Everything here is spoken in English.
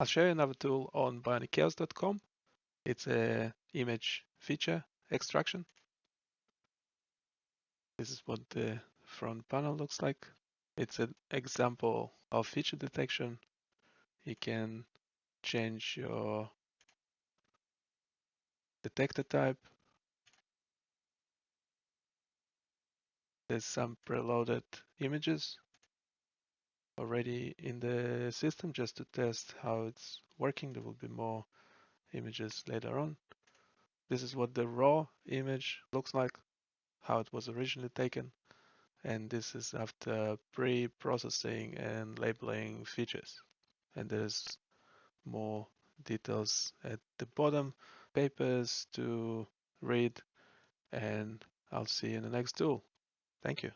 I'll show you another tool on bionicchaos.com. It's a image feature extraction. This is what the front panel looks like. It's an example of feature detection. You can change your detector type. There's some preloaded images already in the system just to test how it's working. There will be more images later on. This is what the raw image looks like, how it was originally taken. And this is after pre-processing and labeling features. And there's more details at the bottom, papers to read, and I'll see you in the next tool. Thank you.